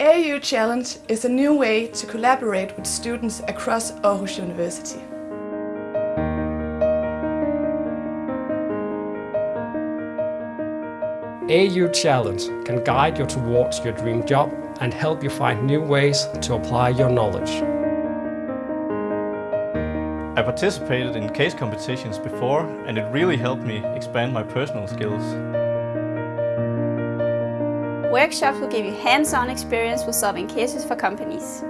AU Challenge is a new way to collaborate with students across Aarhus University. AU Challenge can guide you towards your dream job and help you find new ways to apply your knowledge. I participated in case competitions before and it really helped me expand my personal skills. Workshops will give you hands-on experience with solving cases for companies.